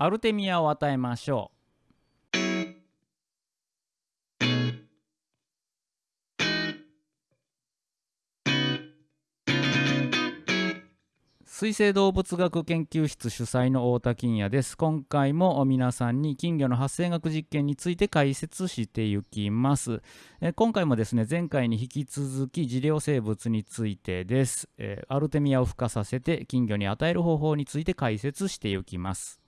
アルテミアを与えましょう水生動物学研究室主催の太田金也です。今回も皆さんに金魚の発生学実験について解説していきます。え今回もですね、前回に引き続き治療生物についてです、えアルテミアを孵化させて金魚に与える方法について解説していきます。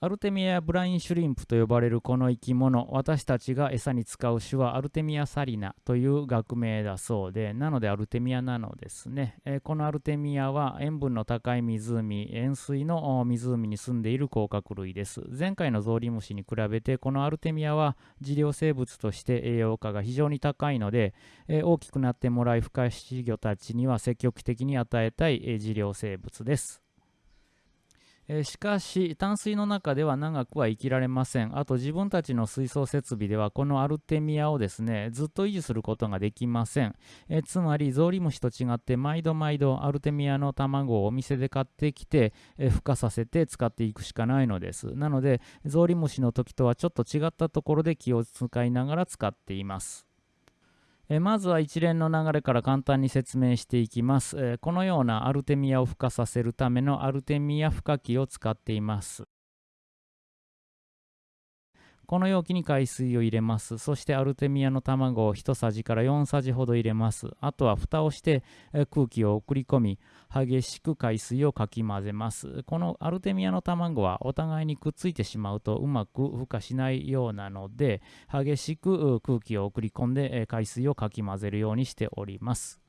アルテミアブラインシュリンプと呼ばれるこの生き物私たちが餌に使う種はアルテミアサリナという学名だそうでなのでアルテミアなのですね、えー、このアルテミアは塩分の高い湖塩水の湖に住んでいる甲殻類です。前回のゾウリムシに比べてこのアルテミアは治療生物として栄養価が非常に高いので、えー、大きくなってもらい孵化し魚たちには積極的に与えたい、えー、治療生物です。えしかし淡水の中では長くは生きられません。あと自分たちの水槽設備ではこのアルテミアをですねずっと維持することができません、えつまりゾウリムシと違って毎度毎度アルテミアの卵をお店で買ってきて、え孵化させて使っていくしかないのです。なのでゾウリムシの時とはちょっと違ったところで気を使いながら使っています。えまずは一連の流れから簡単に説明していきます、えこのようなアルテミアを孵化させるためのアルテミア孵化器を使っています。この容器に海水を入れます。そしてアルテミアの卵を1さじから4さじほど入れます。あとは蓋をして空気を送り込み、激しく海水をかき混ぜます。このアルテミアの卵はお互いにくっついてしまうとうまく孵化しないようなので、激しく空気を送り込んで海水をかき混ぜるようにしております。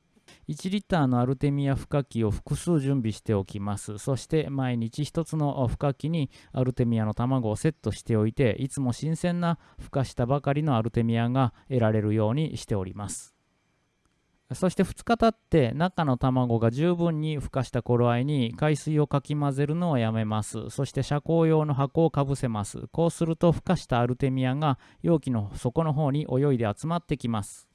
1リッターのアルテミア孵化器を複数準備しておきます。そして毎日1つの孵化器にアルテミアの卵をセットしておいて、いつも新鮮な孵化したばかりのアルテミアが得られるようにしております。そして2日経って中の卵が十分に孵化した頃合いに海水をかき混ぜるのをやめます。そして遮光用の箱をかぶせます。こうすると孵化したアルテミアが容器の底の方に泳いで集まってきます。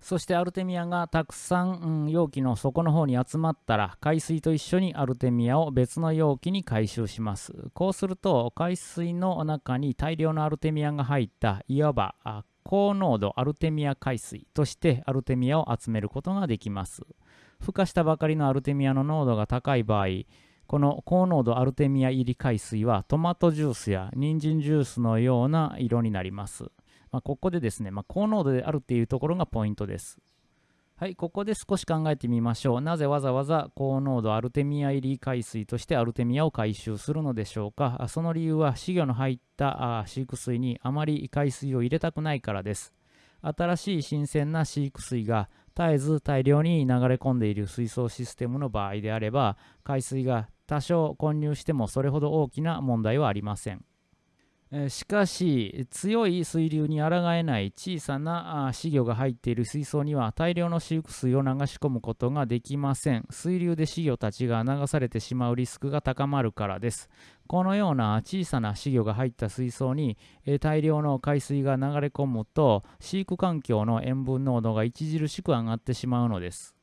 そしてアルテミアがたくさん、うん、容器の底の方に集まったら海水と一緒にアルテミアを別の容器に回収します。こうすると海水の中に大量のアルテミアが入ったいわば高濃度アルテミア海水としてアルテミアを集めることができます。孵化したばかりのアルテミアの濃度が高い場合この高濃度アルテミア入り海水はトマトジュースや人参ジュースのような色になります。まあ、ここでですね、まあ、高濃度であるっていうところがポイントです。はい、ここで少し考えてみましょう。なぜわざわざ高濃度アルテミア入り海水としてアルテミアを回収するのでしょうか？その理由は飼魚の入った飼育水にあまり海水を入れたくないからです。新しい新鮮な飼育水が絶えず大量に流れ込んでいる水槽システムの場合であれば海水が多少混入してもそれほど大きな問題はありません。しかし強い水流に抗えない小さな飼魚が入っている水槽には大量の飼育水を流し込むことができません。水流で飼魚たちが流されてしまうリスクが高まるからです。このような小さな飼魚が入った水槽に大量の海水が流れ込むと飼育環境の塩分濃度が著しく上がってしまうのです。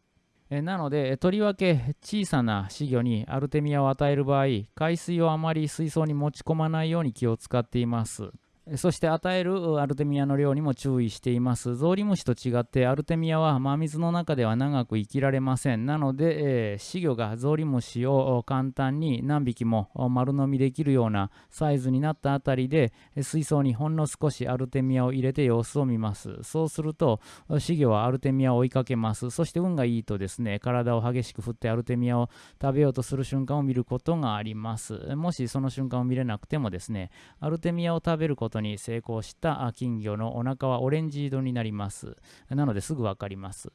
えなので、とりわけ小さな稚魚にアルテミアを与える場合、海水をあまり水槽に持ち込まないように気を使っています。そして与えるアルテミアの量にも注意しています。ゾウリムシと違ってアルテミアは真水の中では長く生きられません。なので、えー、死魚がゾウリムシを簡単に何匹も丸飲みできるようなサイズになったあたりで水槽にほんの少しアルテミアを入れて様子を見ます。そうすると死魚はアルテミアを追いかけます。そして運がいいとですね、体を激しく振ってアルテミアを食べようとする瞬間を見ることがあります。もしその瞬間を見れなくてもですね、アルテミアを食べることことに成功した金魚のお腹はオレンジ色になります。なのですぐ分かります。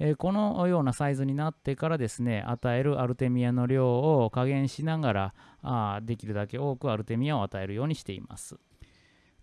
えー、このようなサイズになってからですね、与えるアルテミアの量を加減しながら、あできるだけ多くアルテミアを与えるようにしています。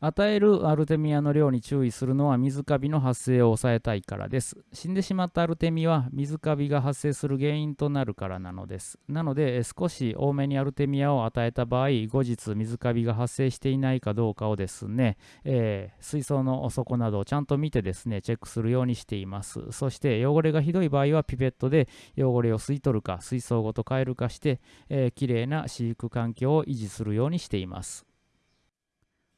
与えるアルテミアの量に注意するのは水カビの発生を抑えたいからです。死んでしまったアルテミは水カビが発生する原因となるからなのです。なので少し多めにアルテミアを与えた場合、後日水カビが発生していないかどうかをですね、えー、水槽の底などをちゃんと見てですね、チェックするようにしています。そして汚れがひどい場合はピペットで汚れを吸い取るか水槽ごと変えるかして、えー、きれいな飼育環境を維持するようにしています。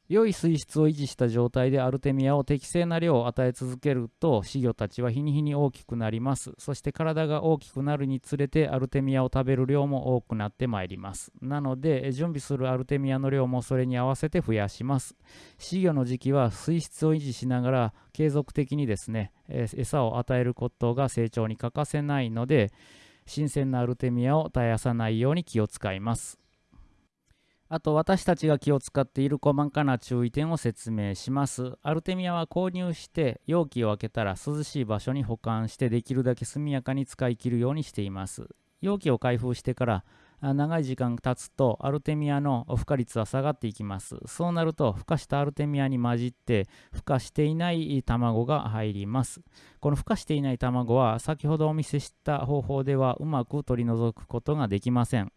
良い水質を維持した状態でアルテミアを適正な量を与え続けると稚魚たちは日に日に大きくなります。そして体が大きくなるにつれてアルテミアを食べる量も多くなってまいります。なので準備するアルテミアの量もそれに合わせて増やします。稚魚の時期は水質を維持しながら継続的にですね餌を与えることが成長に欠かせないので新鮮なアルテミアを絶やさないように気を使います。あと私たちが気を使っている細かな注意点を説明します。アルテミアは購入して容器を開けたら涼しい場所に保管してできるだけ速やかに使い切るようにしています。容器を開封してから長い時間経つとアルテミアの孵化率は下がっていきます。そうなると孵化したアルテミアに混じって孵化していない卵が入ります。この孵化していない卵は先ほどお見せした方法ではうまく取り除くことができません。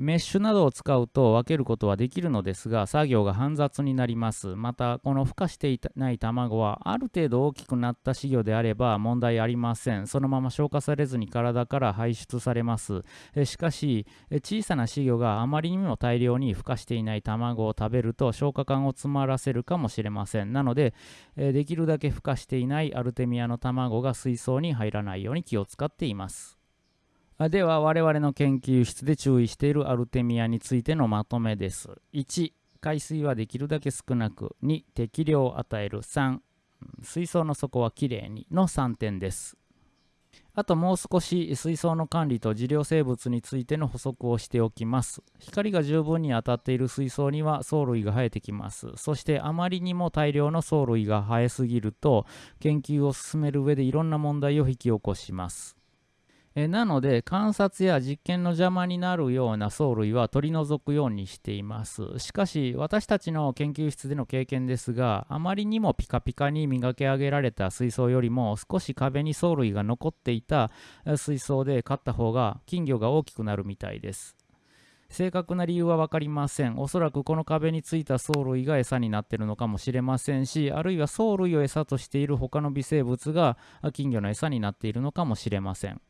メッシュなどを使うと分けることはできるのですが作業が煩雑になります。またこの孵化していない卵はある程度大きくなった稚魚であれば問題ありません。そのまま消化されずに体から排出されます。えしかし小さな稚魚があまりにも大量に孵化していない卵を食べると消化管を詰まらせるかもしれません。なのでえできるだけ孵化していないアルテミアの卵が水槽に入らないように気を使っています。では我々の研究室で注意しているアルテミアについてのまとめです。1、海水はできるだけ少なく。2、適量を与える。3、水槽の底はきれいにの3点です。あともう少し水槽の管理と治療生物についての補足をしておきます。光が十分に当たっている水槽には藻類が生えてきます。そしてあまりにも大量の藻類が生えすぎると研究を進める上でいろんな問題を引き起こします。えなので観察や実験の邪魔になるような藻類は取り除くようにしていますしかし私たちの研究室での経験ですがあまりにもピカピカに磨き上げられた水槽よりも少し壁に藻類が残っていた水槽で飼った方が金魚が大きくなるみたいです正確な理由は分かりません。おそらくこの壁についた藻類が餌になっているのかもしれませんし、あるいは藻類を餌としている他の微生物が金魚の餌になっているのかもしれません。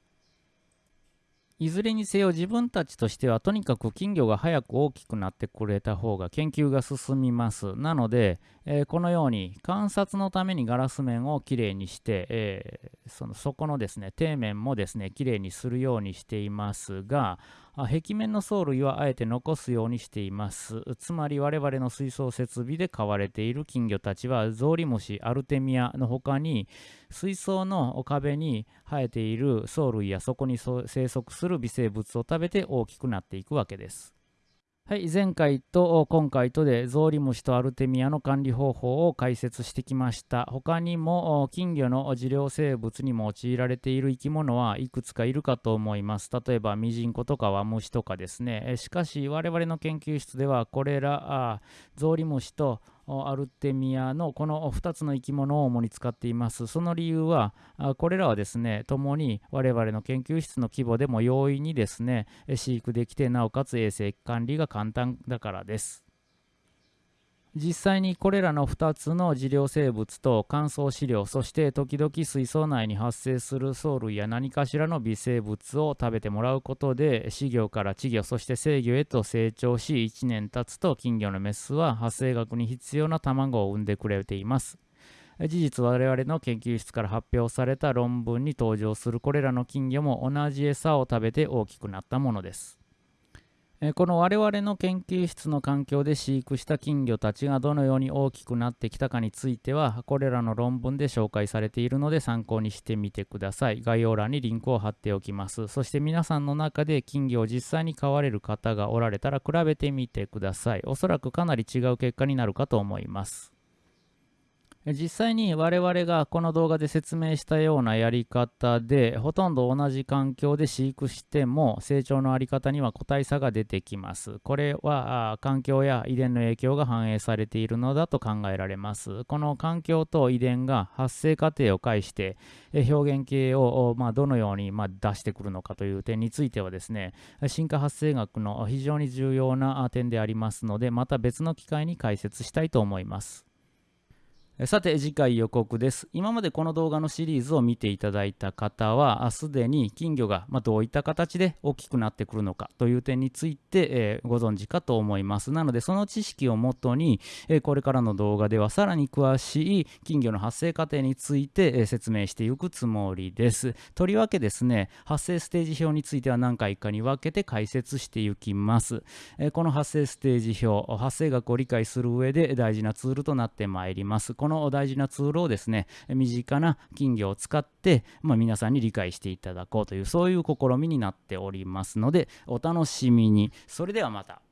いずれにせよ自分たちとしてはとにかく金魚が早く大きくなってくれた方が研究が進みます。なので、えー、このように観察のためにガラス面をきれいにして、えー、その底のですね底面もですねきれいにするようにしていますが、壁面の藻類はあえて残すようにしています。つまり我々の水槽設備で飼われている金魚たちはゾウリムシ、アルテミアの他に水槽の壁に生えている藻類やそこに生息する微生物を食べて大きくなっていくわけです。はい、前回と今回とでゾウリムシとアルテミアの管理方法を解説してきました。他にも金魚の治療生物に用いられている生き物はいくつかいるかと思います。例えばミジンコとかワムシとかですね。しかし我々の研究室ではこれらゾウリムシとアルテミアのこの2つの生き物を主に使っています。その理由は、これらはですね、共に我々の研究室の規模でも容易にですね、飼育できて、なおかつ衛生管理が簡単だからです。実際にこれらの2つの治療生物と乾燥飼料そして時々水槽内に発生する藻類や何かしらの微生物を食べてもらうことで飼魚から稚魚そして成魚へと成長し1年経つと金魚のメスは発生学に必要な卵を産んでくれています。事実我々の研究室から発表された論文に登場するこれらの金魚も同じ餌を食べて大きくなったものです。この我々の研究室の環境で飼育した金魚たちがどのように大きくなってきたかについてはこれらの論文で紹介されているので参考にしてみてください。概要欄にリンクを貼っておきます。そして皆さんの中で金魚を実際に飼われる方がおられたら比べてみてください。おそらくかなり違う結果になるかと思います。実際に我々がこの動画で説明したようなやり方でほとんど同じ環境で飼育しても成長のあり方には個体差が出てきます。これは環境や遺伝の影響が反映されているのだと考えられます。この環境と遺伝が発生過程を介して表現系をまどのようにま出してくるのかという点についてはですね進化発生学の非常に重要な点でありますのでまた別の機会に解説したいと思います。さて次回予告です。今までこの動画のシリーズを見ていただいた方はすでに金魚がどういった形で大きくなってくるのかという点について、ご存知かと思います。なのでその知識をもとに、これからの動画ではさらに詳しい金魚の発生過程について、説明していくつもりです。とりわけですね発生ステージ表については何回かに分けて解説していきます、この発生ステージ表発生学を理解する上で大事なツールとなってまいります。の大事なツールをですね、身近な金魚を使って、まあ、皆さんに理解していただこうという、そういう試みになっておりますので、お楽しみに。それではまた。